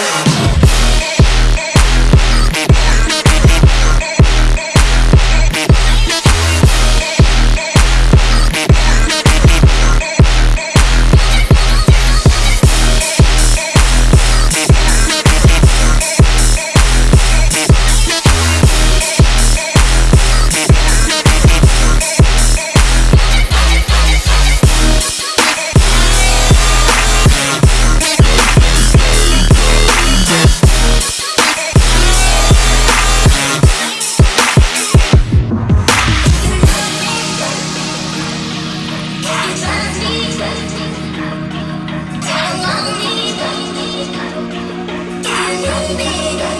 Yeah. baby